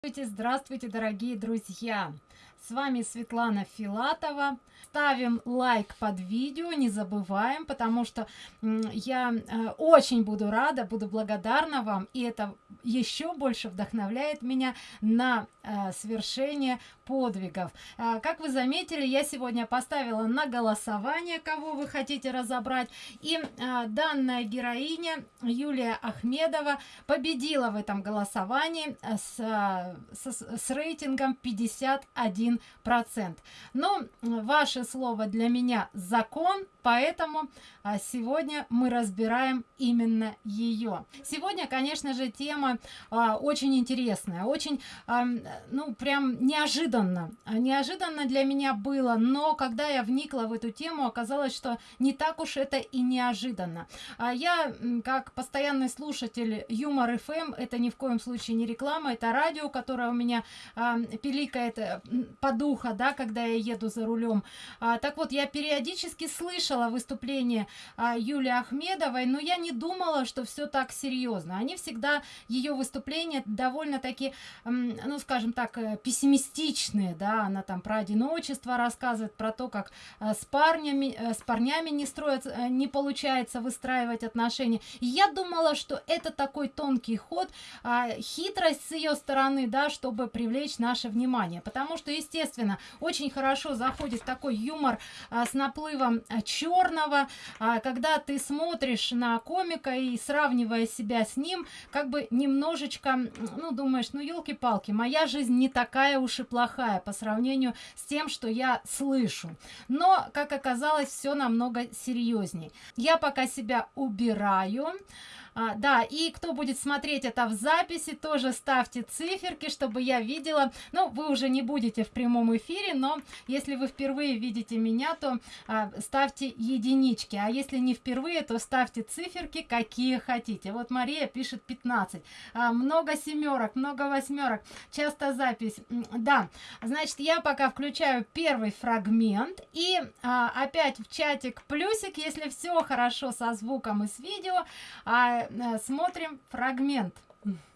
Здравствуйте, здравствуйте, дорогие друзья! С вами Светлана Филатова. Ставим лайк под видео, не забываем, потому что я э, очень буду рада, буду благодарна вам, и это еще больше вдохновляет меня на э, свершение подвигов. Э, как вы заметили, я сегодня поставила на голосование, кого вы хотите разобрать, и данная героиня Юлия Ахмедова победила в этом голосовании с, с, с рейтингом 51 процент. Но ваше слово для меня закон поэтому а, сегодня мы разбираем именно ее сегодня конечно же тема а, очень интересная очень а, ну прям неожиданно неожиданно. Для меня было но когда я вникла в эту тему оказалось что не так уж это и неожиданно. А я как постоянный слушатель юмор fm это ни в коем случае не реклама это радио которое у меня а, пиликает э, по духа да когда я еду за рулем. А, так вот я периодически слышала выступление а, юлии ахмедовой но я не думала что все так серьезно они всегда ее выступления довольно-таки ну скажем так э, пессимистичные да она там про одиночество рассказывает про то как а, с парнями а, с парнями не строят не получается выстраивать отношения. И я думала что это такой тонкий ход а, хитрость с ее стороны да чтобы привлечь наше внимание. Потому что естественно очень хорошо заходит такой юмор с наплывом черного а, когда ты смотришь на комика и сравнивая себя с ним как бы немножечко ну думаешь ну елки-палки моя жизнь не такая уж и плохая по сравнению с тем что я слышу. Но как оказалось все намного серьезней. Я пока себя убираю а, да и кто будет смотреть это в записи тоже ставьте циферки чтобы я видела. Ну вы уже не будете в прямом эфире но если вы впервые видите меня то а, ставьте единички. А если не впервые то ставьте циферки какие хотите. Вот мария пишет 15 а, много семерок много восьмерок. Часто запись. Да. Значит я пока включаю первый фрагмент и а, опять в чатик плюсик если все хорошо со звуком и с видео. А, Э, смотрим фрагмент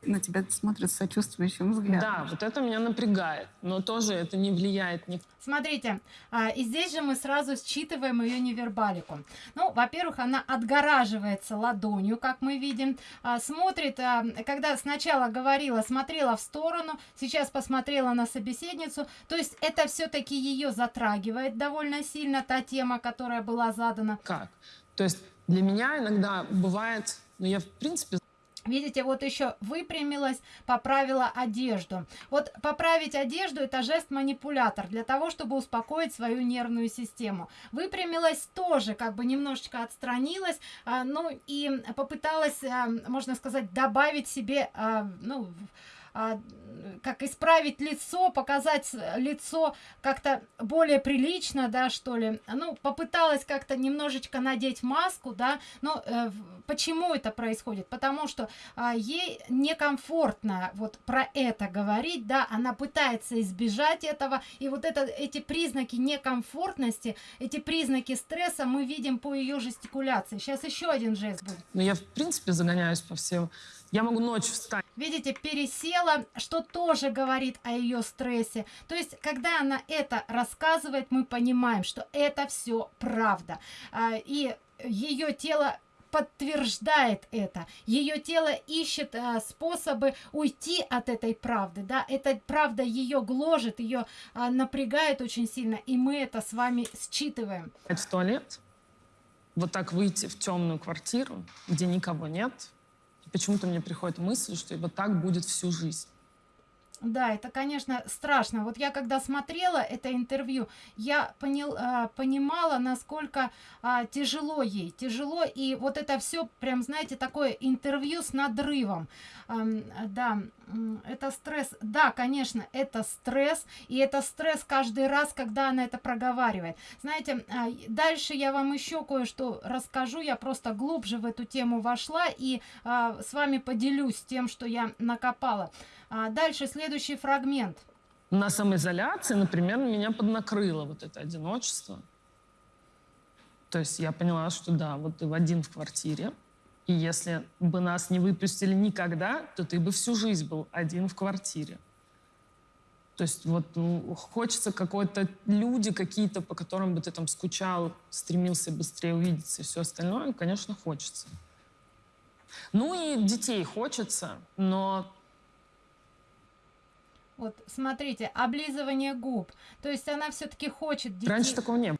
на тебя смотрят с сочувствующим взглядом. Да, вот это меня напрягает, но тоже это не влияет ни... Смотрите, а, и здесь же мы сразу считываем ее невербалику. Ну, во-первых, она отгораживается ладонью, как мы видим, а, смотрит, а, когда сначала говорила, смотрела в сторону, сейчас посмотрела на собеседницу, то есть это все-таки ее затрагивает довольно сильно, та тема, которая была задана. Как? То есть для меня иногда бывает но я, в принципе, видите вот еще выпрямилась поправила одежду. Вот поправить одежду это жест манипулятор для того чтобы успокоить свою нервную систему. Выпрямилась тоже как бы немножечко отстранилась а, ну и попыталась а, можно сказать добавить себе а, ну как исправить лицо показать лицо как-то более прилично да что ли. Ну попыталась как-то немножечко надеть маску да но э, почему это происходит? Потому что а, ей некомфортно вот про это говорить да она пытается избежать этого. И вот это эти признаки некомфортности эти признаки стресса мы видим по ее жестикуляции. Сейчас еще один жест будет. Ну, я в принципе загоняюсь по всем я могу ночью встать. Видите, пересела, что тоже говорит о ее стрессе. То есть, когда она это рассказывает, мы понимаем, что это все правда. А, и ее тело подтверждает это ее тело ищет а, способы уйти от этой правды да эта правда ее гложет ее а, напрягает очень сильно и мы это с вами считываем в туалет вот так выйти в темную квартиру где никого нет почему-то мне приходит мысль, что вот так будет всю жизнь. Да, это, конечно, страшно. Вот я когда смотрела это интервью, я понял, а, понимала, насколько а, тяжело ей. Тяжело, и вот это все, прям, знаете, такое интервью с надрывом. А, да, это стресс. Да, конечно, это стресс, и это стресс каждый раз, когда она это проговаривает. Знаете, а, дальше я вам еще кое-что расскажу. Я просто глубже в эту тему вошла и а, с вами поделюсь тем, что я накопала. А дальше следующий фрагмент. На самоизоляции, например, меня поднакрыло вот это одиночество. То есть я поняла, что да, вот ты в один в квартире, и если бы нас не выпустили никогда, то ты бы всю жизнь был один в квартире. То есть вот ну, хочется какой-то люди какие-то, по которым бы ты там скучал, стремился быстрее увидеться и все остальное, конечно, хочется. Ну и детей хочется, но Вот, смотрите, облизывание губ. То есть она все-таки хочет детей. раньше такого не было.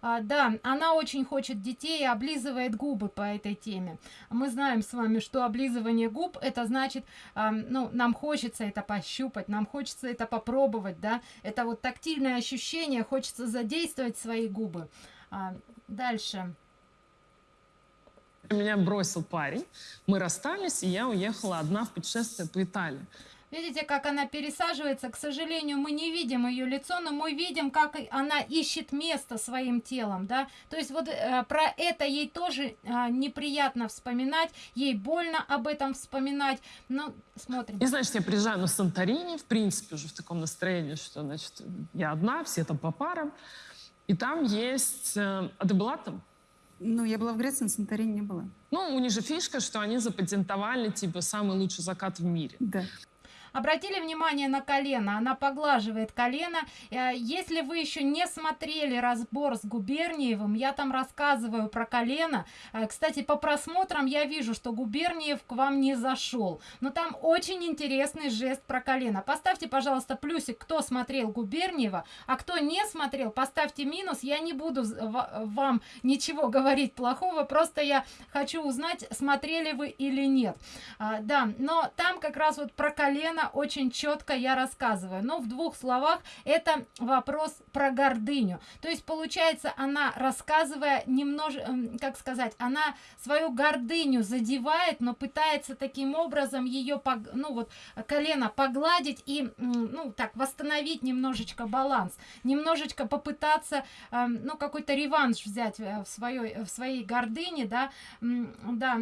А, да, она очень хочет детей и облизывает губы по этой теме. Мы знаем с вами, что облизывание губ это значит, а, ну, нам хочется это пощупать, нам хочется это попробовать, да, это вот тактильное ощущение, хочется задействовать свои губы. А, дальше. Меня бросил парень, мы расстались, и я уехала одна в путешествие по Италии. Видите, как она пересаживается. К сожалению, мы не видим ее лицо, но мы видим, как она ищет место своим телом, да. То есть вот э, про это ей тоже э, неприятно вспоминать, ей больно об этом вспоминать. Ну, смотрим. И, значит, я приезжаю на Санторини, в принципе, уже в таком настроении, что, значит, я одна, все там по парам. И там есть... э, А ты была там? Ну, я была в Греции, на Санторини не была. Ну, у них же фишка, что они запатентовали, типа, самый лучший закат в мире. Да. Обратили внимание на колено, она поглаживает колено. Э, Если вы еще не смотрели разбор с Губерниевым, я там рассказываю про колено. Э, Кстати, по просмотрам я вижу, что Губерниев к вам не зашел. Но там очень интересный жест про колено. Поставьте, пожалуйста, плюсик, кто смотрел Губерниева, а кто не смотрел, поставьте минус. Я не буду вам ничего говорить плохого, просто я хочу узнать, смотрели вы или нет. А, да, но там как раз вот про колено очень четко я рассказываю. Но в двух словах это вопрос про гордыню. То есть получается она рассказывая немножко, как сказать, она свою гордыню задевает, но пытается таким образом ее, ну вот колено погладить и, ну так, восстановить немножечко баланс, немножечко попытаться, э, ну какой-то реванш взять э, в своей, в своей гордыне, да, да,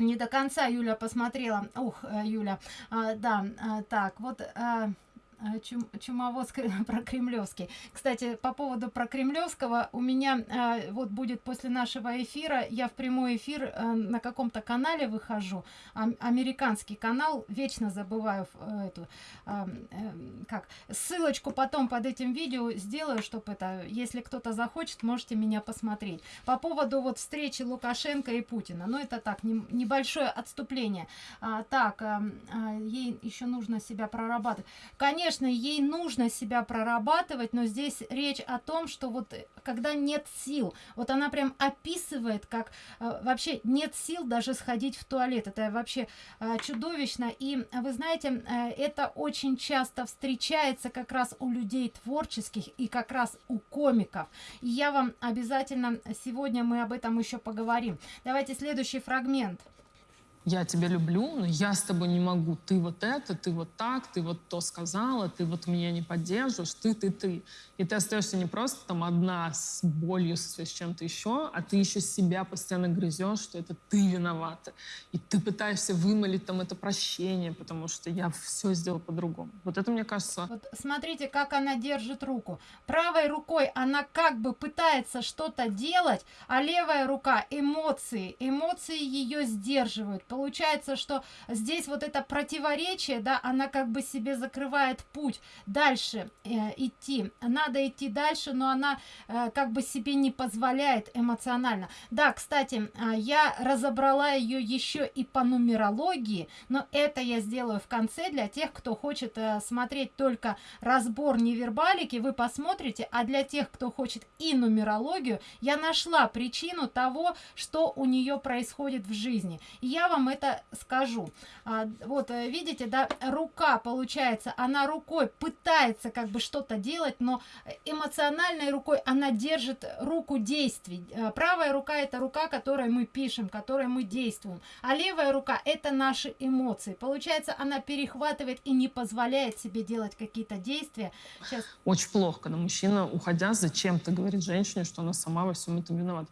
не до конца Юля посмотрела. Ух, э, Юля. А, да, а, так, вот а, чум, чумовоз про Кремлевский. Кстати, по поводу про Кремлевского, у меня а, вот будет после нашего эфира, я в прямой эфир а, на каком-то канале выхожу, ам- американский канал, вечно забываю э, эту, а, э, как, ссылочку потом под этим видео сделаю, чтобы это, если кто-то захочет, можете меня посмотреть. По поводу вот встречи Лукашенко и Путина, ну это так, нем- небольшое отступление. А, так, ам, а, ей еще нужно себя прорабатывать. Конечно, ей нужно себя прорабатывать, но здесь речь о том, что вот э, когда нет сил, вот она прям описывает, как э, вообще нет сил даже сходить в туалет. Это вообще э, чудовищно. И э, вы знаете, э, это очень часто встречается как раз у людей творческих и как раз у комиков. И я вам обязательно сегодня мы об этом еще поговорим. Давайте следующий фрагмент. Я тебя люблю, но я с тобой не могу. Ты вот это, ты вот так, ты вот то сказала, ты вот меня не поддерживаешь, ты, ты, ты. И ты остаешься не просто там одна с болью, с чем-то еще, а ты еще себя постоянно грызешь, что это ты виновата. И ты пытаешься вымолить там это прощение, потому что я все сделал по-другому. Вот это, мне кажется, Вот смотрите, как она держит руку. Правой рукой она как бы пытается что-то делать, а левая рука эмоции. Эмоции ее сдерживают. Получается, что здесь вот это противоречие, да, она как бы себе закрывает путь дальше э, идти. Надо идти дальше, но она э, как бы себе не позволяет эмоционально. Да, кстати, а, я разобрала ее еще и по нумерологии, но это я сделаю в конце для тех, кто хочет э, смотреть только разбор невербалики, вы посмотрите, а для тех, кто хочет и нумерологию, я нашла причину того, что у нее происходит в жизни. И я вам это скажу. А, вот, э, видите, да, рука, получается, она рукой пытается как бы что-то делать, но эмоциональной рукой она держит руку действий. Э, Правая рука это рука, которой мы пишем, которой мы действуем, а левая рука это наши эмоции. Получается, она перехватывает и не позволяет себе делать какие-то действия. Сейчас очень плохо, когда мужчина, уходя, зачем-то говорит женщине, что она сама во всем этом виновата.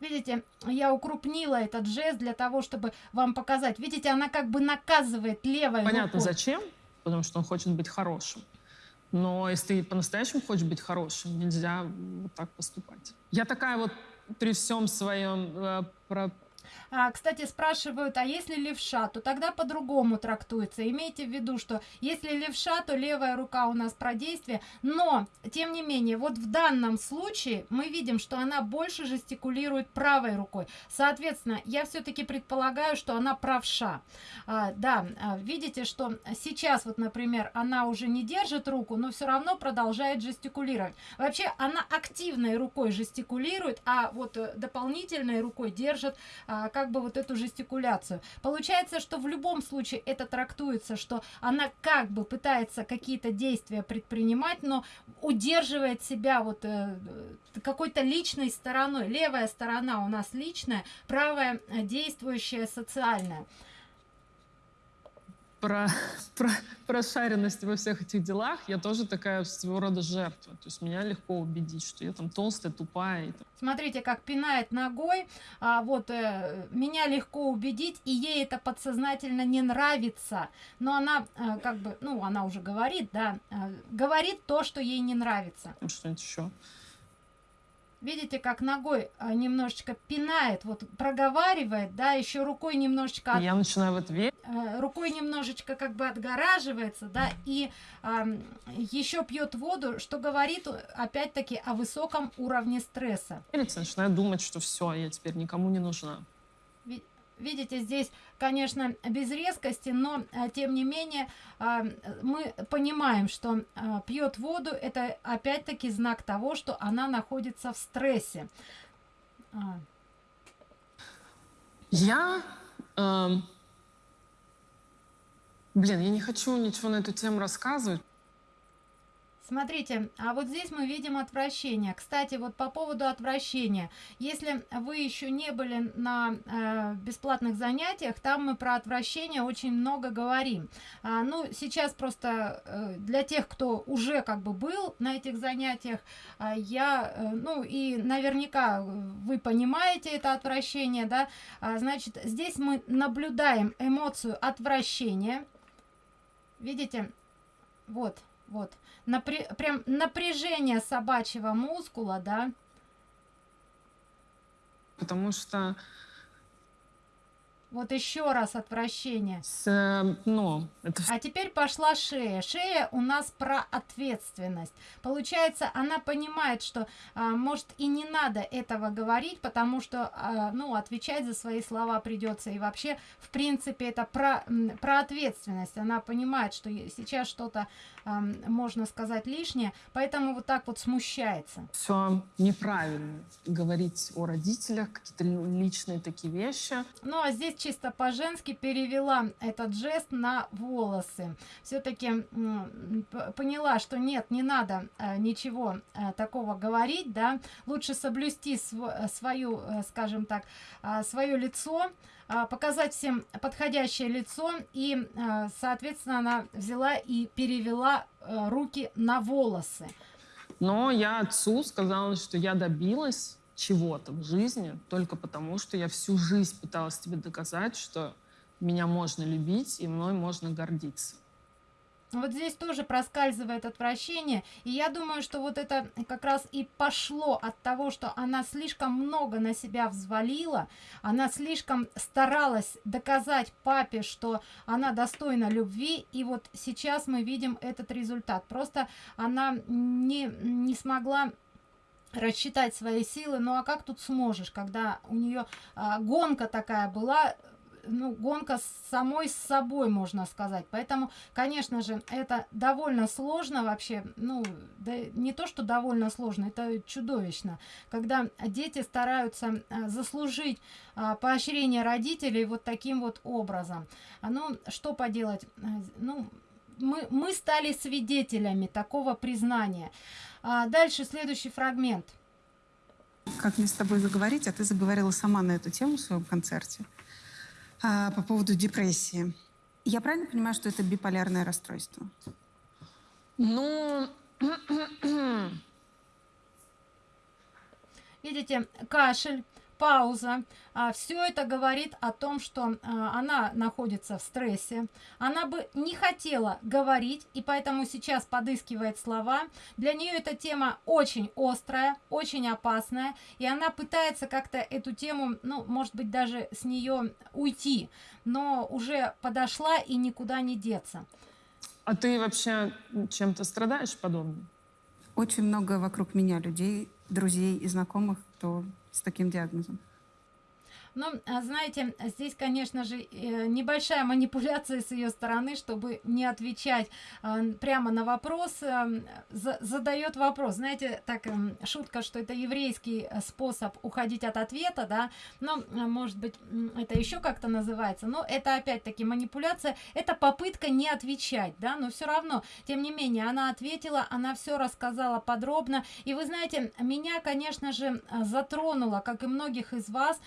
Видите, я укрупнила этот жест для того, чтобы вам показать. Видите, она как бы наказывает левой Понятно, рукой. зачем, потому что он хочет быть хорошим. Но если ты по-настоящему хочешь быть хорошим, нельзя вот так поступать. Я такая вот при всем своем э, про А, кстати, спрашивают, а если левша, то тогда по-другому трактуется. Имейте в виду, что если левша, то левая рука у нас про действие. Но, тем не менее, вот в данном случае мы видим, что она больше жестикулирует правой рукой. Соответственно, я все-таки предполагаю, что она правша. А, да, а, видите, что сейчас вот, например, она уже не держит руку, но все равно продолжает жестикулировать. Вообще, она активной рукой жестикулирует, а вот э, дополнительной рукой держит а, как бы вот эту жестикуляцию. Получается, что в любом случае это трактуется, что она как бы пытается какие-то действия предпринимать, но удерживает себя вот э, какой-то личной стороной. Левая сторона у нас личная, правая э, действующая социальная про, про прошаренность во всех этих делах, я тоже такая своего рода жертва. То есть меня легко убедить, что я там толстая, тупая. И там. Смотрите, как пинает ногой. А, вот э, меня легко убедить, и ей это подсознательно не нравится. Но она э, как бы, ну, она уже говорит, да, э, говорит то, что ей не нравится. Что-нибудь еще. Видите, как ногой а, немножечко пинает, вот проговаривает, да, еще рукой немножечко... От... Я начинаю в это верить. Э, рукой немножечко как бы отгораживается, да, и э, еще пьет воду, что говорит опять-таки о высоком уровне стресса. Начинаю думать, что все, я теперь никому не нужна. Видите, здесь, конечно, без резкости, но а, тем не менее а, мы понимаем, что а, пьет воду, это опять-таки знак того, что она находится в стрессе. Я... Э, блин, я не хочу ничего на эту тему рассказывать, Смотрите, а вот здесь мы видим отвращение. Кстати, вот по поводу отвращения. Если вы еще не были на э, бесплатных занятиях, там мы про отвращение очень много говорим. А, ну, сейчас просто э, для тех, кто уже как бы был на этих занятиях, э, я, э, ну, и наверняка вы понимаете это отвращение, да, а, значит, здесь мы наблюдаем эмоцию отвращения. Видите? Вот, вот напря прям напряжение собачьего мускула, да. Потому что вот еще раз отвращение. С, ну, это... А теперь пошла шея. Шея у нас про ответственность. Получается, она понимает, что а, может и не надо этого говорить, потому что, а, ну, отвечать за свои слова придется. И вообще, в принципе, это про, про ответственность. Она понимает, что сейчас что-то можно сказать лишнее, поэтому вот так вот смущается. Все неправильно говорить о родителях, какие-то личные такие вещи. Ну, а здесь чисто по-женски перевела этот жест на волосы. Все-таки поняла, что нет, не надо э, ничего э, такого говорить, да, лучше соблюсти св свою, э, скажем так, свое лицо, показать всем подходящее лицо и соответственно она взяла и перевела руки на волосы но я отцу сказала что я добилась чего-то в жизни только потому, что я всю жизнь пыталась тебе доказать, что меня можно любить и мной можно гордиться. Вот здесь тоже проскальзывает отвращение. И я думаю, что вот это как раз и пошло от того, что она слишком много на себя взвалила. Она слишком старалась доказать папе, что она достойна любви. И вот сейчас мы видим этот результат. Просто она не, не смогла рассчитать свои силы. Ну а как тут сможешь, когда у нее а, гонка такая была, ну, гонка с самой с собой, можно сказать. Поэтому, конечно же, это довольно сложно вообще. Ну, да не то, что довольно сложно, это чудовищно. Когда дети стараются а, заслужить а, поощрение родителей вот таким вот образом. А, ну, что поделать? Ну, мы, мы стали свидетелями такого признания. А дальше следующий фрагмент. Как мне с тобой заговорить, а ты заговорила сама на эту тему в своем концерте а, по поводу депрессии. Я правильно понимаю, что это биполярное расстройство? Ну, видите, кашель, пауза. А, все это говорит о том, что а, она находится в стрессе. Она бы не хотела говорить, и поэтому сейчас подыскивает слова. Для нее эта тема очень острая, очень опасная, и она пытается как-то эту тему, ну, может быть, даже с нее уйти, но уже подошла и никуда не деться. А ты вообще чем-то страдаешь подобным? Очень много вокруг меня людей, друзей и знакомых, кто с таким диагнозом. Ну, а знаете, здесь, конечно же, э, небольшая манипуляция с ее стороны, чтобы не отвечать а, прямо на вопрос, эм, задает вопрос. Знаете, так эм, шутка, что это еврейский э, способ уходить от ответа, да, но, э, может быть, это еще как-то называется, но это опять-таки манипуляция, это попытка не отвечать, да, но все равно, тем не менее, она ответила, она все рассказала подробно, и вы знаете, меня, конечно же, затронуло, как и многих из вас,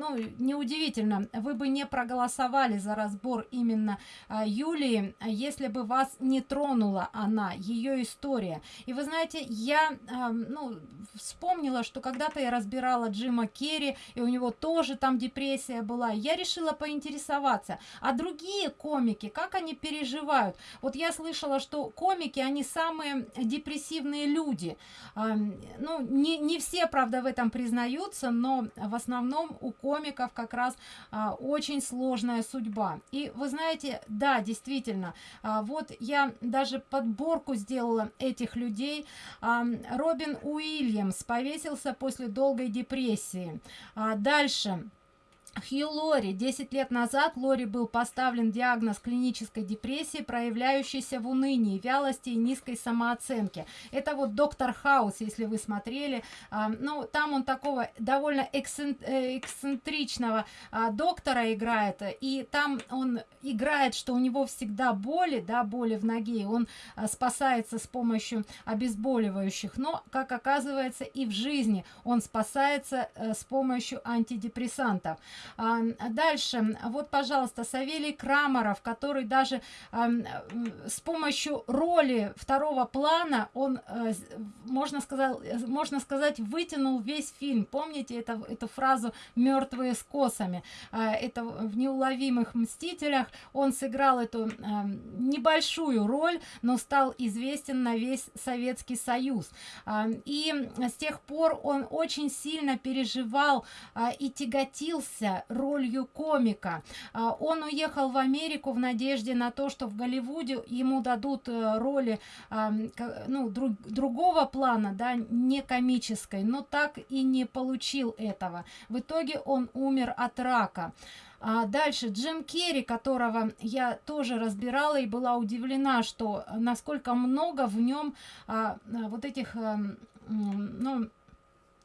ну, неудивительно, вы бы не проголосовали за разбор именно а, Юлии, если бы вас не тронула она, ее история. И вы знаете, я, а, ну, вспомнила, что когда-то я разбирала Джима Керри, и у него тоже там депрессия была. Я решила поинтересоваться, а другие комики, как они переживают? Вот я слышала, что комики, они самые депрессивные люди. А, ну, не, не все, правда, в этом признаются, но в основном у комиков комиков как раз а, очень сложная судьба. И вы знаете, да, действительно, а, вот я даже подборку сделала этих людей. А, Робин Уильямс повесился после долгой депрессии. А, дальше. Хью Лори. 10 лет назад Лори был поставлен диагноз клинической депрессии, проявляющейся в унынии, вялости и низкой самооценке. Это вот доктор Хаус, если вы смотрели. А, ну, там он такого довольно э, эксцентричного а, доктора играет, и там он играет, что у него всегда боли, да, боли в ноге, он а, спасается с помощью обезболивающих, но, как оказывается, и в жизни он спасается а, с помощью антидепрессантов. Дальше, вот, пожалуйста, Савелий Крамаров, который даже с помощью роли второго плана, он, а, можно сказать, можно сказать, вытянул весь фильм. Помните это, эту фразу «мертвые с косами»? А, это в «Неуловимых мстителях» он сыграл эту небольшую роль, но стал известен на весь Советский Союз. А, и с тех пор он очень сильно переживал а, и тяготился гордился ролью комика. А, он уехал в Америку в надежде на то, что в Голливуде ему дадут э, роли ну, друг, другого плана, да, не комической, но так и не получил этого. В итоге он умер от рака. А дальше Джим Керри, которого я тоже разбирала и была удивлена, что насколько много в нем а, вот этих, а, ну,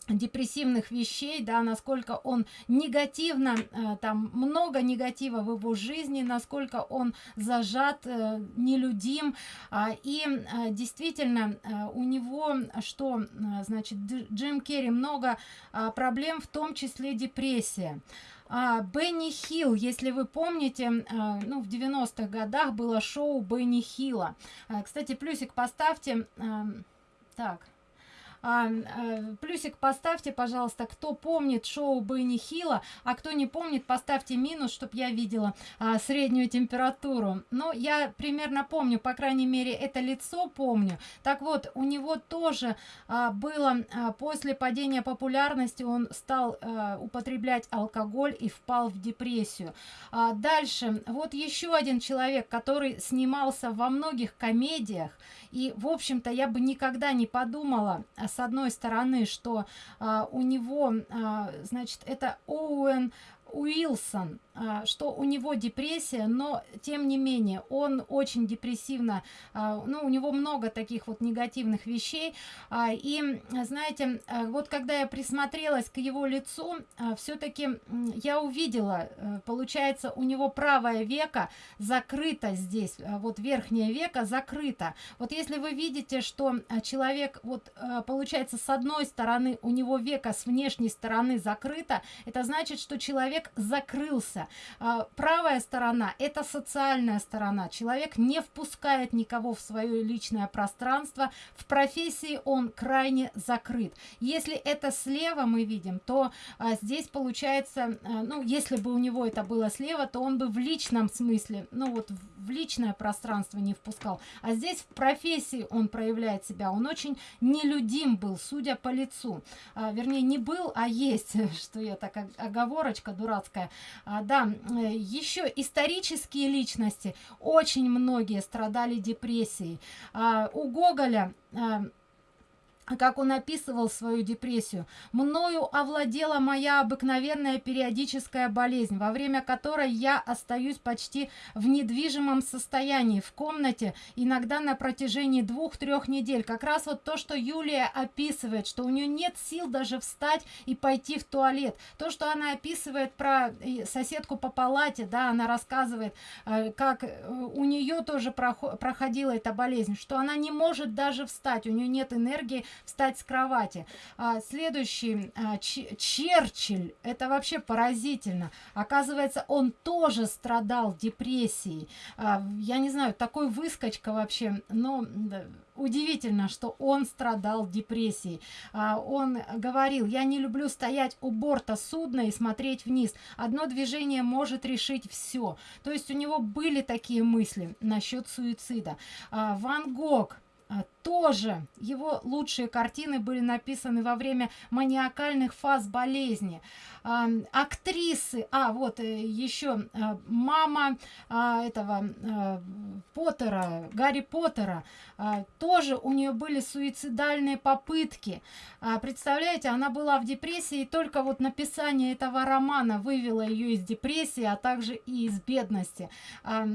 депрессивных вещей, да, насколько он негативно, э, там много негатива в его жизни, насколько он зажат, э, нелюдим, э, и э, действительно у него, что, значит, Джим Керри много э, проблем, в том числе депрессия. А, Бенни Хилл, если вы помните, а, ну, в 90-х годах было шоу Бенни Хилла. А, кстати, плюсик поставьте. А, так, а, а, плюсик поставьте, пожалуйста, кто помнит шоу Бенни Хилла, а кто не помнит, поставьте минус, чтобы я видела а, среднюю температуру. Но я примерно помню, по крайней мере, это лицо помню. Так вот, у него тоже а, было а, после падения популярности, он стал а, употреблять алкоголь и впал в депрессию. А, дальше, вот еще один человек, который снимался во многих комедиях, и, в общем-то, я бы никогда не подумала, с одной стороны, что а, у него, а, значит, это Оуэн Уилсон, что у него депрессия, но тем не менее он очень депрессивно, а, ну у него много таких вот негативных вещей. А, и знаете, вот когда я присмотрелась к его лицу, все-таки я увидела, э, получается, у него правое веко закрыто здесь, вот верхнее веко закрыто. Вот если вы видите, что человек, вот получается, с одной стороны у него веко с внешней стороны закрыто, это значит, что человек закрылся А, правая сторона – это социальная сторона. Человек не впускает никого в свое личное пространство. В профессии он крайне закрыт. Если это слева мы видим, то а, здесь получается, а, ну, если бы у него это было слева, то он бы в личном смысле, ну вот в личное пространство не впускал. А здесь в профессии он проявляет себя. Он очень нелюдим был, судя по лицу. Вернее, не был, а есть, что я так оговорочка дурацкая. А, да, э, еще исторические личности, очень многие страдали депрессией. А, у Гоголя а, как он описывал свою депрессию. «Мною овладела моя обыкновенная периодическая болезнь, во время которой я остаюсь почти в недвижимом состоянии, в комнате, иногда на протяжении двух-трех недель». Как раз вот то, что Юлия описывает, что у нее нет сил даже встать и пойти в туалет. То, что она описывает про соседку по палате, да, она рассказывает, э, как э, у нее тоже проходила эта болезнь, что она не может даже встать, у нее нет энергии встать с кровати. А, следующий, а, Черчилль, это вообще поразительно. Оказывается, он тоже страдал депрессией. А, я не знаю, такой выскочка вообще, но удивительно, что он страдал депрессией. А, он говорил, я не люблю стоять у борта судна и смотреть вниз. Одно движение может решить все. То есть у него были такие мысли насчет суицида. А, Ван Гог а, тоже его лучшие картины были написаны во время маниакальных фаз болезни. А, актрисы, а вот э, еще а, мама а, этого а, Поттера, Гарри Поттера, а, тоже у нее были суицидальные попытки. А, представляете, она была в депрессии, и только вот написание этого романа вывело ее из депрессии, а также и из бедности. Э,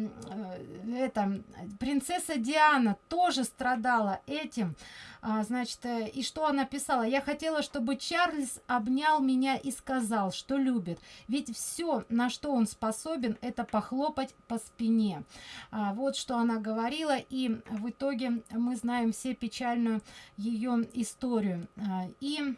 это, принцесса Диана тоже страдала этим. А, значит, э, и что она писала? Я хотела, чтобы Чарльз обнял меня и сказал, что любит. Ведь все, на что он способен, это похлопать по спине. А, вот что она говорила. И в итоге мы знаем все печальную ее историю. А, и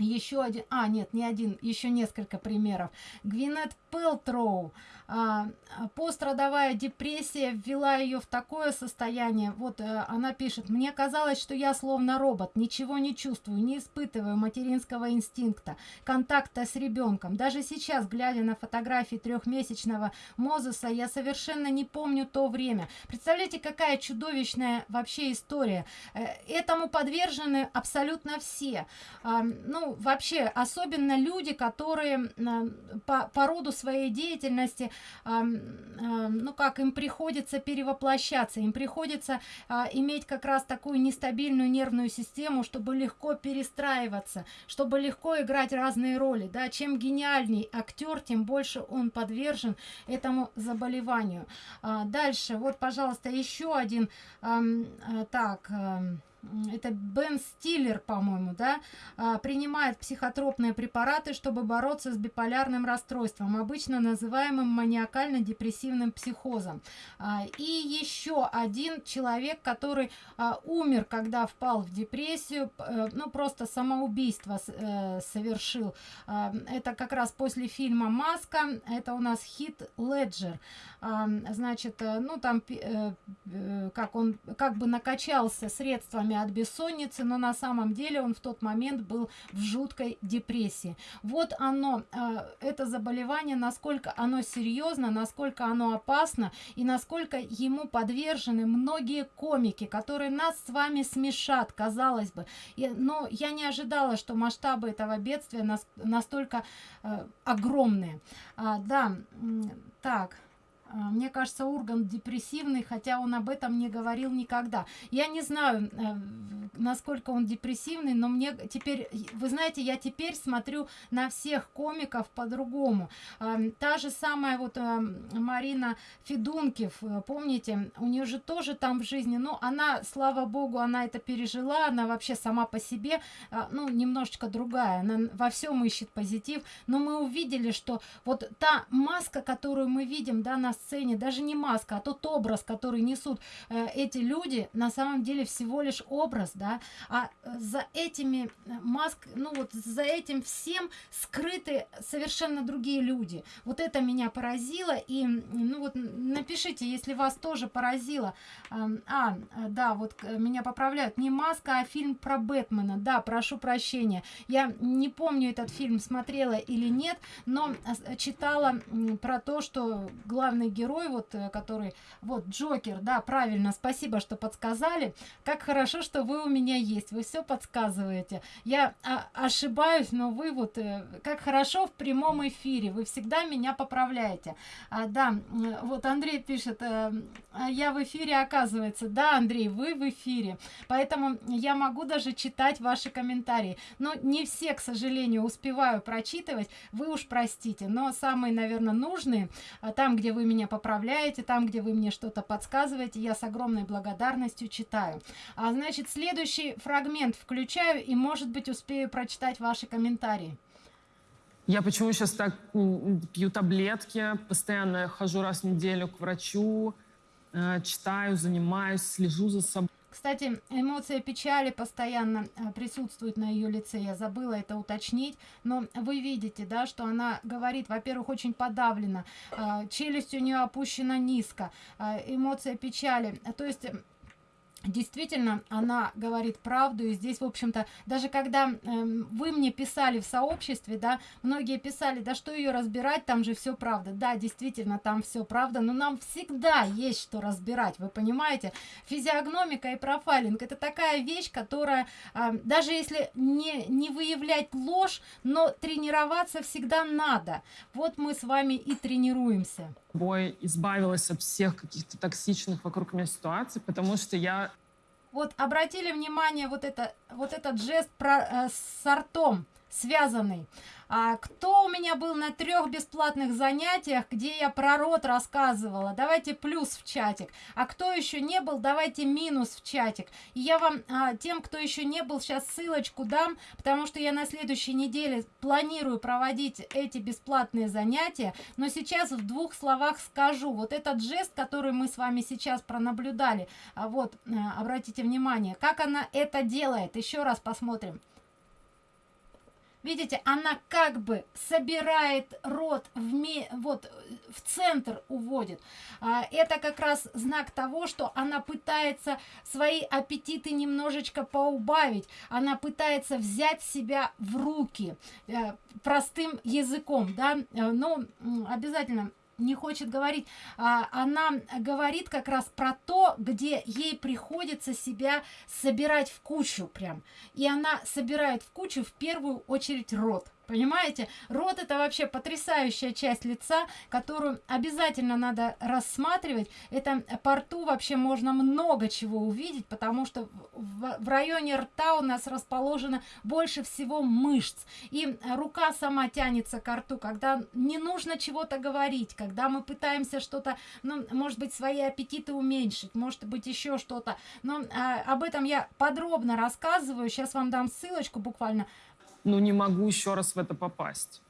еще один, а нет, не один, еще несколько примеров. Гвинет Пелтроу, а, пострадовая депрессия ввела ее в такое состояние. Вот а, она пишет, мне казалось, что я словно робот, ничего не чувствую, не испытываю материнского инстинкта, контакта с ребенком. Даже сейчас, глядя на фотографии трехмесячного Мозеса, я совершенно не помню то время. Представляете, какая чудовищная вообще история. Э, этому подвержены абсолютно все. А, ну, вообще, особенно люди, которые по, по роду своей деятельности ну как, им приходится перевоплощаться, им приходится а, иметь как раз такую нестабильную нервную систему, чтобы легко перестраиваться, чтобы легко играть разные роли, да, чем гениальней актер, тем больше он подвержен этому заболеванию. А, дальше, вот, пожалуйста, еще один, а, так, это Бен Стиллер, по-моему, да, а, принимает психотропные препараты, чтобы бороться с биполярным расстройством, обычно называемым маниакально-депрессивным психозом. А, и еще один человек, который а, умер, когда впал в депрессию, э, ну, просто самоубийство э, совершил. Это как раз после фильма «Маска», это у нас Хит Леджер. Значит, э, ну, там, как он как бы накачался средствами симптомами от бессонницы, но на самом деле он в тот момент был в жуткой депрессии. Вот оно, э, это заболевание, насколько оно серьезно, насколько оно опасно и насколько ему подвержены многие комики, которые нас с вами смешат, казалось бы. Но я не ожидала, что масштабы этого бедствия нас, настолько э, огромные. А, да, так. А, мне кажется, Ургант депрессивный, хотя он об этом не говорил никогда. Я не знаю, э, насколько он депрессивный, но мне теперь, вы знаете, я теперь смотрю на всех комиков по-другому. А, та же самая вот э, Марина Федункив, э, помните, у нее же тоже там в жизни, ну, она, слава богу, она это пережила, она вообще сама по себе, ну, немножечко другая, она во всем ищет позитив, но мы увидели, что вот та маска, которую мы видим, да, на сцене, даже не маска, а тот образ, который несут э, эти люди, на самом деле всего лишь образ, да, а э, за этими э, маск, ну вот за этим всем скрыты совершенно другие люди. Вот это меня поразило, и, ну вот, напишите, если вас тоже поразило. А, да, вот э, меня поправляют, не маска, а фильм про Бэтмена, да, прошу прощения. Я не помню этот фильм, смотрела или нет, но читала про то, что главный герой, вот, э, который, вот, Джокер, да, правильно, спасибо, что подсказали. Как хорошо, что вы у меня есть, вы все подсказываете. Я а, ошибаюсь, но вы вот, э, как хорошо в прямом эфире, вы всегда меня поправляете. А, да, вот Андрей пишет, э, а я в эфире, оказывается. Да, Андрей, вы в эфире. Поэтому я могу даже читать ваши комментарии. Но не все, к сожалению, успеваю прочитывать. Вы уж простите. Но самые, наверное, нужные, а, там, где вы меня поправляете, там, где вы мне что-то подсказываете, я с огромной благодарностью читаю. А значит, следующий фрагмент включаю и, может быть, успею прочитать ваши комментарии. Я почему сейчас так пью таблетки, постоянно хожу раз в неделю к врачу, э, читаю, занимаюсь, слежу за собой. Кстати, эмоция печали постоянно э, присутствует на ее лице. Я забыла это уточнить. Но вы видите, да, что она говорит, во-первых, очень подавлена. Челюсть у нее опущена низко. Э, эмоция печали. То есть действительно она говорит правду и здесь в общем-то даже когда э, вы мне писали в сообществе да многие писали да что ее разбирать там же все правда да действительно там все правда но нам всегда есть что разбирать вы понимаете? Физиогномика и профайлинг это такая вещь которая э, даже если не не выявлять ложь но тренироваться всегда надо. Вот мы с вами и тренируемся бой избавилась от всех каких-то токсичных вокруг меня ситуаций, потому что я... Вот обратили внимание, вот, это, вот этот жест про, э, с ртом связанный. А кто у меня был на трех бесплатных занятиях, где я про рот рассказывала? Давайте плюс в чатик. А кто еще не был, давайте минус в чатик. И я вам, а, тем, кто еще не был, сейчас ссылочку дам, потому что я на следующей неделе планирую проводить эти бесплатные занятия. Но сейчас в двух словах скажу. Вот этот жест, который мы с вами сейчас пронаблюдали, а вот, а, обратите внимание, как она это делает. Еще раз посмотрим. Видите, она как бы собирает рот в, вот, в центр уводит. А, это как раз знак того, что она пытается свои аппетиты немножечко поубавить. Она пытается взять себя в руки э, простым языком, да, э, но обязательно не хочет говорить. А, она говорит как раз про то, где ей приходится себя собирать в кучу прям. И она собирает в кучу в первую очередь рот. Понимаете? Рот это вообще потрясающая часть лица, которую обязательно надо рассматривать. Это по рту вообще можно много чего увидеть, потому что в, в районе рта у нас расположено больше всего мышц. И рука сама тянется к рту, когда не нужно чего-то говорить, когда мы пытаемся что-то, ну, может быть, свои аппетиты уменьшить, может быть, еще что-то. Но а, об этом я подробно рассказываю. Сейчас вам дам ссылочку буквально ну, не могу еще раз в это попасть.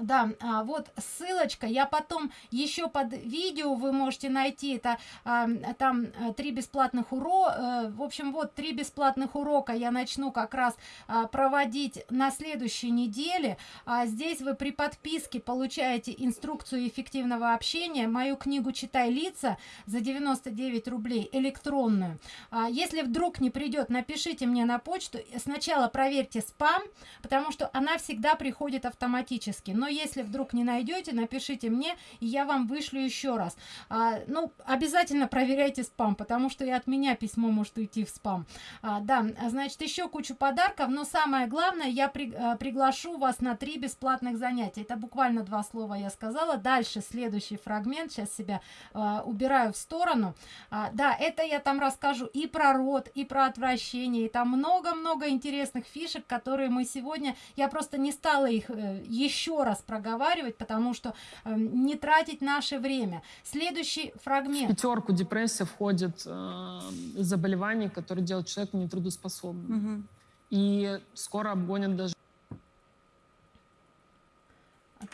Да, а, вот ссылочка. Я потом еще под видео вы можете найти это. А, там а, три бесплатных урока. А, в общем, вот три бесплатных урока я начну как раз а, проводить на следующей неделе. А здесь вы при подписке получаете инструкцию эффективного общения. Мою книгу «Читай лица» за 99 рублей электронную. А, если вдруг не придет, напишите мне на почту. Сначала проверьте спам, потому что она всегда приходит автоматически. Но если вдруг не найдете, напишите мне, и я вам вышлю еще раз. А, ну, обязательно проверяйте спам, потому что и от меня письмо может уйти в спам. А, да, значит, еще кучу подарков, но самое главное, я при, а, приглашу вас на три бесплатных занятия. Это буквально два слова я сказала. Дальше следующий фрагмент, сейчас себя а, убираю в сторону. А, да, это я там расскажу и про рот, и про отвращение, и там много-много интересных фишек, которые мы сегодня, я просто не стала их э, еще раз проговаривать, потому что э, не тратить наше время. Следующий фрагмент. В пятерку депрессия входит э, заболевание, которое делает человека нетрудоспособным. Угу. И скоро обгонят даже...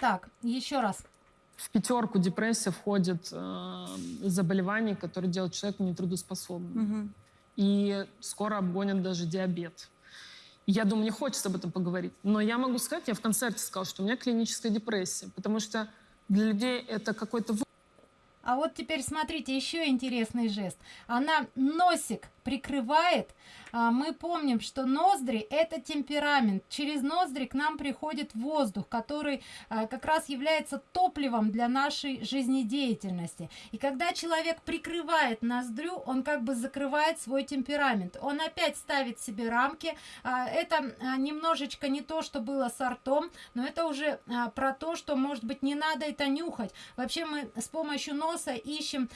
Так, еще раз. в пятерку депрессия входит э, заболеваний, которые делают человека нетрудоспособным. Мгм. И скоро обгонят даже диабет. Я думаю, мне хочется об этом поговорить. Но я могу сказать, я в концерте сказала, что у меня клиническая депрессия, потому что для людей это какой-то А вот теперь смотрите, еще интересный жест. Она носик прикрывает. А, Мы помним, что ноздри – это темперамент. Через ноздри к нам приходит воздух, который а, как раз является топливом для нашей жизнедеятельности. И когда человек прикрывает ноздрю, он как бы закрывает свой темперамент. Он опять ставит себе рамки. А, Это немножечко не то, что было с ртом, но это уже про то, что, может быть, не надо это нюхать. Вообще мы с помощью носа ищем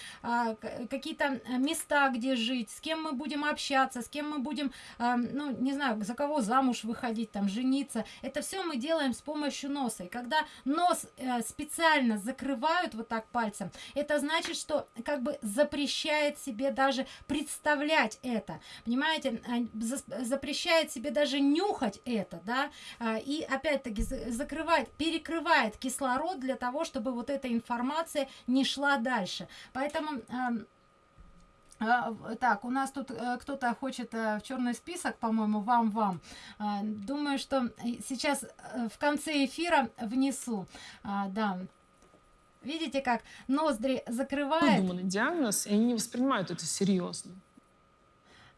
какие-то места, где жить, с кем мы будем общаться, с кем мы будем, а, ну, не знаю, за кого замуж выходить, там, жениться. Это все мы делаем с помощью носа. И когда нос э, специально закрывают вот так пальцем, это значит, что как бы запрещает себе даже представлять это. Понимаете, А, за- запрещает себе даже нюхать это, да, а, и опять-таки за- закрывает, перекрывает кислород для того, чтобы вот эта информация не шла дальше. Поэтому в- так, у нас тут э, кто-то хочет э, в черный список, по-моему, вам, вам. А, думаю, что сейчас э, в конце эфира внесу. А, да. Видите, как ноздри закрывает. выдуманный диагноз, и они не воспринимают это серьезно.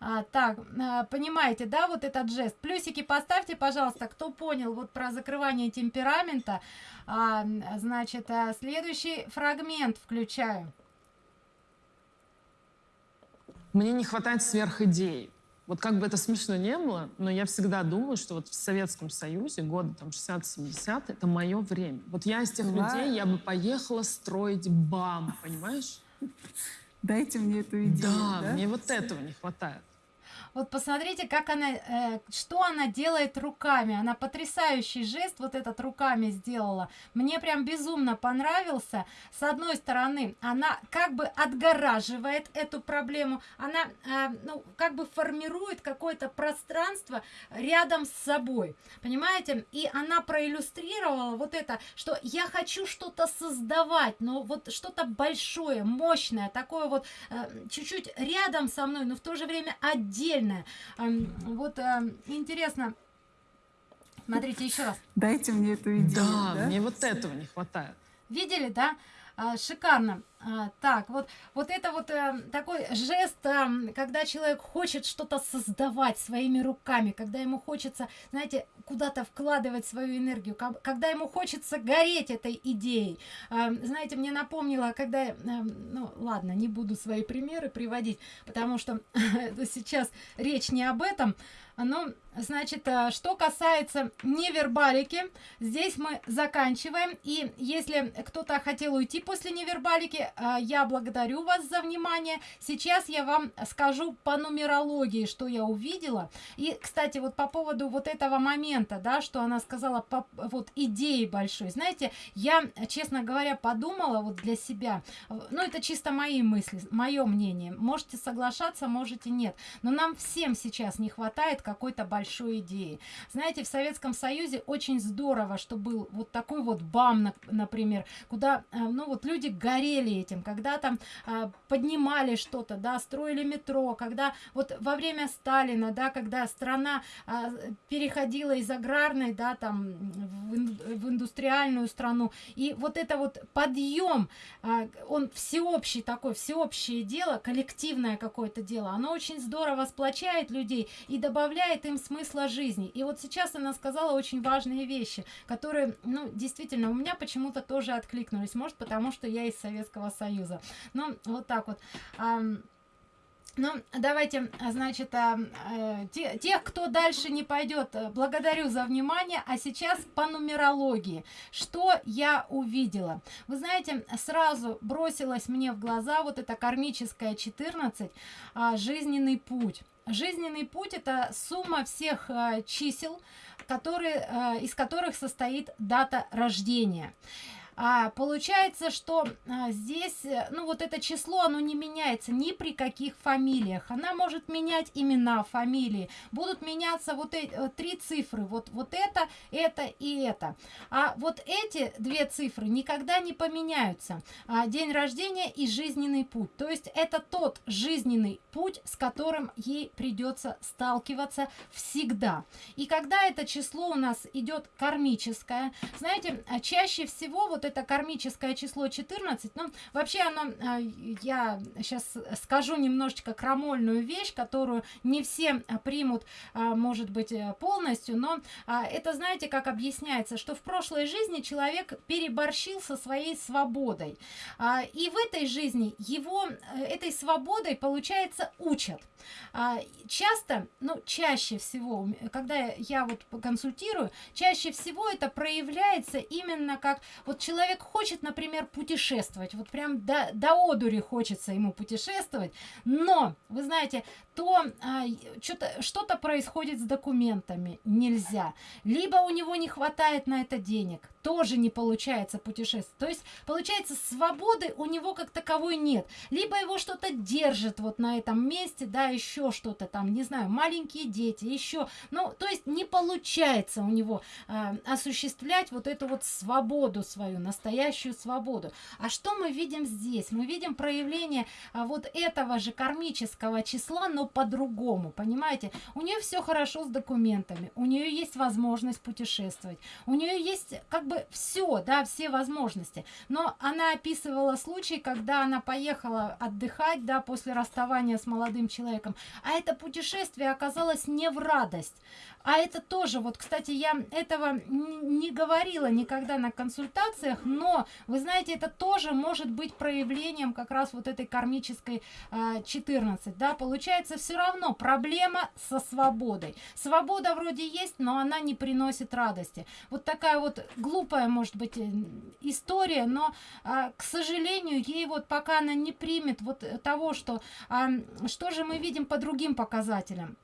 А, так, а, понимаете, да, вот этот жест. Плюсики поставьте, пожалуйста, кто понял вот про закрывание темперамента. А, значит, а, следующий фрагмент включаю. Мне не хватает сверхидей. Вот как бы это смешно не было, но я всегда думаю, что вот в Советском Союзе, годы там 60-70, это мое время. Вот я из тех Ладно. людей, я бы поехала строить БАМ, понимаешь? Дайте мне эту идею. да, мне вот этого не хватает. Вот посмотрите, как она, э, что она делает руками. Она потрясающий жест вот этот руками сделала. Мне прям безумно понравился. С одной стороны, она как бы отгораживает эту проблему. Она, э, ну, как бы формирует какое-то пространство рядом с собой. Понимаете? И она проиллюстрировала вот это, что я хочу что-то создавать, но вот что-то большое, мощное, такое вот э, чуть-чуть рядом со мной, но в то же время отдельное. Эм, Вот эм, интересно. Смотрите еще раз. Дайте мне эту идею. Да, да? мне вот этого не хватает. Видели, да? А, шикарно. А, так, вот, вот это вот э, такой жест, э, когда человек хочет что-то создавать своими руками, когда ему хочется, знаете, куда-то вкладывать свою энергию, ка- когда ему хочется гореть этой идеей. А, знаете, мне напомнило, когда, э, ну ладно, не буду свои примеры приводить, потому что сейчас речь не об этом, но, значит, э, что касается невербалики, здесь мы заканчиваем. И если кто-то хотел уйти после невербалики, э, я благодарю вас за внимание. Сейчас я вам скажу по нумерологии, что я увидела. И, кстати, вот по поводу вот этого момента, да, что она сказала, по, вот идеи большой. Знаете, я, честно говоря, подумала вот для себя, э, ну, это чисто мои мысли, мое мнение. Можете соглашаться, можете нет. Но нам всем сейчас не хватает какой-то большой идеи. Знаете, в Советском Союзе очень здорово, что был вот такой вот БАМ, нап- например, куда, э, ну вот люди горели этим, когда там а, поднимали что-то, да, строили метро, когда вот во время Сталина, да, когда страна а, переходила из аграрной, да, там в, ин- в индустриальную страну, и вот это вот подъем, а, он всеобщий такой, всеобщее дело, коллективное какое-то дело, оно очень здорово сплочает людей и добавляет им смысла жизни. И вот сейчас она сказала очень важные вещи, которые, ну, действительно, у меня почему-то тоже откликнулись. Может, потому что я из Советского Союза. Ну, вот так вот. Ну, давайте, а, значит, э, те- тех, кто дальше не пойдет, э, благодарю за внимание. А сейчас по нумерологии. Что я увидела? Вы знаете, сразу бросилось мне в глаза вот это кармическое 14, а, жизненный путь. Жизненный путь это сумма всех а, чисел, которые, из которых состоит дата рождения. А, получается, что а, здесь, э, ну вот это число, оно не меняется ни при каких фамилиях. Она может менять имена, фамилии. Будут меняться вот эти э, три цифры. Вот, вот это, это и это. А вот эти две цифры никогда не поменяются. А, день рождения и жизненный путь. То есть это тот жизненный путь, с которым ей придется сталкиваться всегда. И когда это число у нас идет кармическое, знаете, а, чаще всего вот вот это кармическое число 14, ну, вообще оно, а, я сейчас скажу немножечко крамольную вещь, которую не все а, примут, а, может быть, э, полностью, но это, знаете, как объясняется, что в прошлой жизни человек переборщил со своей свободой. И в этой жизни его э, этой свободой, получается, учат. Часто, ну, чаще всего, когда я вот консультирую, чаще всего это проявляется именно как вот человек человек хочет, например, путешествовать, вот прям до, до одури хочется ему путешествовать, но, вы знаете, то а, что-то происходит с документами, нельзя. Либо у него не хватает на это денег, тоже не получается путешествовать. То есть, получается, свободы у него как таковой нет. Либо его что-то держит вот на этом месте, да, еще что-то там, не знаю, маленькие дети, еще. Ну, то есть, не получается у него а, осуществлять вот эту вот свободу свою, настоящую свободу. А что мы видим здесь? Мы видим проявление а, вот этого же кармического числа, но по-другому, понимаете? У нее все хорошо с документами, у нее есть возможность путешествовать, у нее есть как бы все, да, все возможности. Но она описывала случай, когда она поехала отдыхать, да, после расставания с молодым человеком, а это путешествие оказалось не в радость. А это тоже, вот, кстати, я этого не говорила никогда на консультациях, но, вы знаете, это тоже может быть проявлением как раз вот этой кармической э, а, 14, да, получается все равно проблема со свободой. Свобода вроде есть, но она не приносит радости. Вот такая вот глупая, может быть, э, история, но, э, к сожалению, ей вот пока она не примет вот того, что, э, что же мы видим по другим показателям.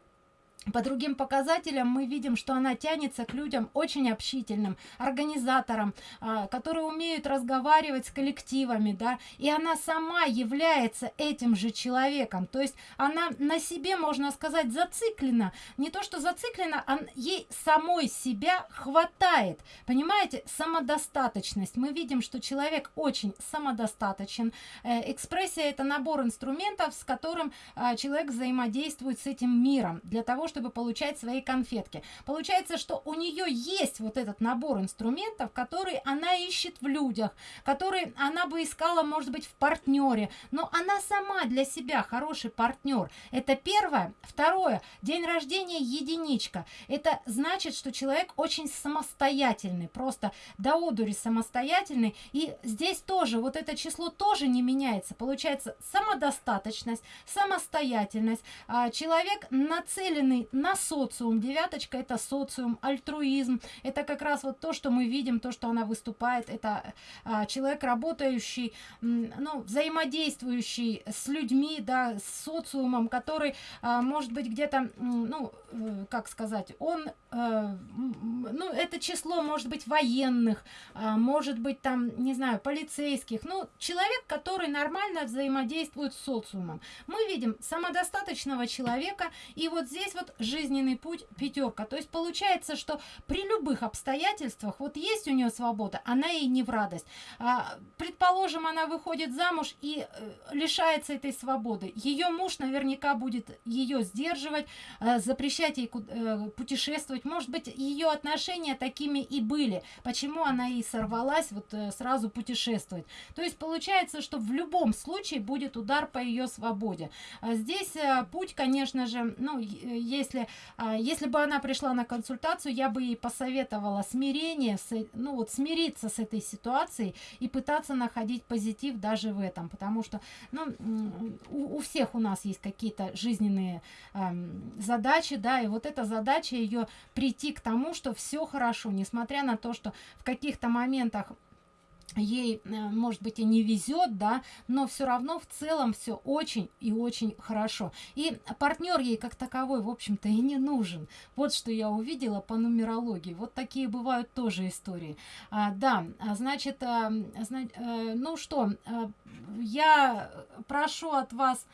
По другим показателям мы видим, что она тянется к людям очень общительным, организаторам, а, которые умеют разговаривать с коллективами, да, и она сама является этим же человеком, то есть она на себе, можно сказать, зациклена, не то что зациклена, а ей самой себя хватает, понимаете, самодостаточность, мы видим, что человек очень самодостаточен, э, экспрессия это набор инструментов, с которым а, человек взаимодействует с этим миром, для того, чтобы получать свои конфетки. Получается, что у нее есть вот этот набор инструментов, который она ищет в людях, который она бы искала, может быть, в партнере, но она сама для себя хороший партнер. Это первое. Второе. День рождения единичка. Это значит, что человек очень самостоятельный, просто до одури самостоятельный. И здесь тоже вот это число тоже не меняется. Получается самодостаточность, самостоятельность. А, человек нацеленный на социум. Девяточка это социум, альтруизм. Это как раз вот то, что мы видим, то, что она выступает. Это а, человек, работающий, ну, взаимодействующий с людьми, да, с социумом, который, а, может быть, где-то, ну, э, как сказать, он, а, ну, это число, может быть, военных, а, может быть, там, не знаю, полицейских. Ну, человек, который нормально взаимодействует с социумом. Мы видим самодостаточного человека, и вот здесь вот жизненный путь пятерка. То есть получается, что при любых обстоятельствах, вот есть у нее свобода, она ей не в радость. А, предположим, она выходит замуж и э, лишается этой свободы. Ее муж наверняка будет ее сдерживать, э, запрещать ей э, путешествовать. Может быть, ее отношения такими и были. Почему она и сорвалась вот э, сразу путешествовать. То есть получается, что в любом случае будет удар по ее свободе. А здесь э, путь, конечно же, ну, есть если, а, если бы она пришла на консультацию, я бы ей посоветовала смирение, ну вот смириться с этой ситуацией и пытаться находить позитив даже в этом, потому что ну, у, у всех у нас есть какие-то жизненные эм, задачи, да, и вот эта задача ее прийти к тому, что все хорошо, несмотря на то, что в каких-то моментах ей, э, может быть, и не везет, да, но все равно в целом все очень и очень хорошо. И партнер ей как таковой, в общем-то, и не нужен. Вот что я увидела по нумерологии. Вот такие бывают тоже истории. А, да, а, значит, а, зна- э, ну что, а, я прошу от вас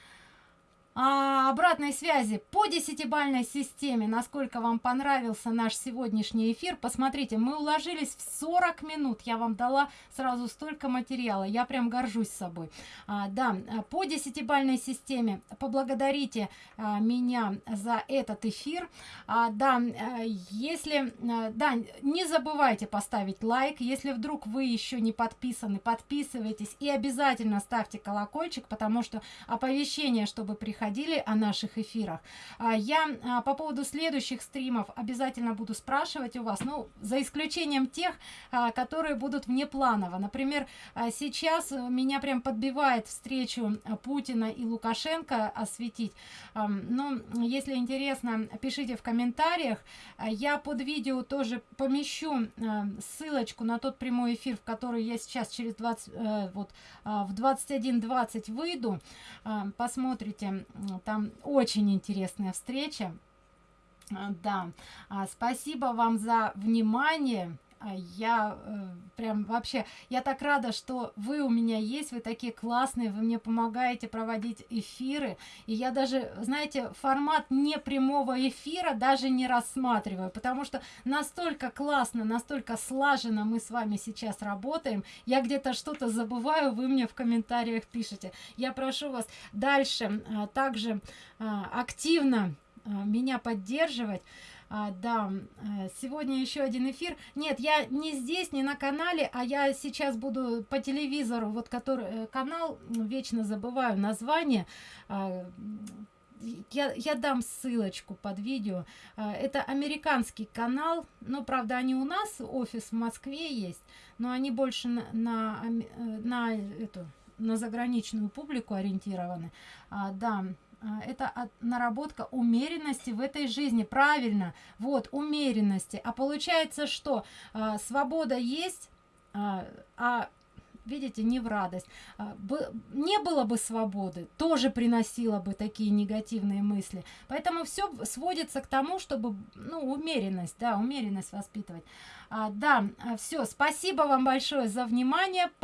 а, обратной связи по десятибальной системе, насколько вам понравился наш сегодняшний эфир. Посмотрите, мы уложились в 40 минут. Я вам дала сразу столько материала. Я прям горжусь собой. А, да, по десятибальной системе поблагодарите а, меня за этот эфир. А, да, а, если, а, да, не забывайте поставить лайк. Если вдруг вы еще не подписаны, подписывайтесь и обязательно ставьте колокольчик, потому что оповещение, чтобы приходили о наших эфирах. А, я а, по поводу следующих стримов обязательно буду спрашивать у вас, ну, за исключением тех, а, которые будут внепланово. Например, сейчас меня прям подбивает встречу а, Путина и Лукашенко осветить. А, ну, если интересно, пишите в комментариях. Я под видео тоже помещу а, ссылочку на тот прямой эфир, в который я сейчас через 20, э, вот, в 21.20 выйду. Посмотрите, там очень интересная встреча. А, Да, А, спасибо вам за внимание. А, Я э, прям вообще, я так рада, что вы у меня есть, вы такие классные, вы мне помогаете проводить эфиры. И я даже, знаете, формат не прямого эфира даже не рассматриваю, потому что настолько классно, настолько слаженно мы с вами сейчас работаем. Я где-то что-то забываю, вы мне в комментариях пишете. Я прошу вас дальше а, также а, активно меня поддерживать. А, да, э, сегодня еще один эфир. Нет, я не здесь, не на канале, а я сейчас буду по телевизору, вот который э, канал, м, вечно забываю название. а, я, я дам ссылочку под видео. А, Это американский канал, но правда они у нас офис в Москве есть, но они больше на, на, э, на эту на заграничную публику ориентированы. А, да, это от- наработка умеренности в этой жизни. Правильно, вот, умеренности. А получается, что а, свобода есть, а, а видите, не в радость. А, не было бы свободы, тоже приносило бы такие негативные мысли. Поэтому все сводится к тому, чтобы, ну, умеренность, да, умеренность воспитывать. А, да, все, спасибо вам большое за внимание.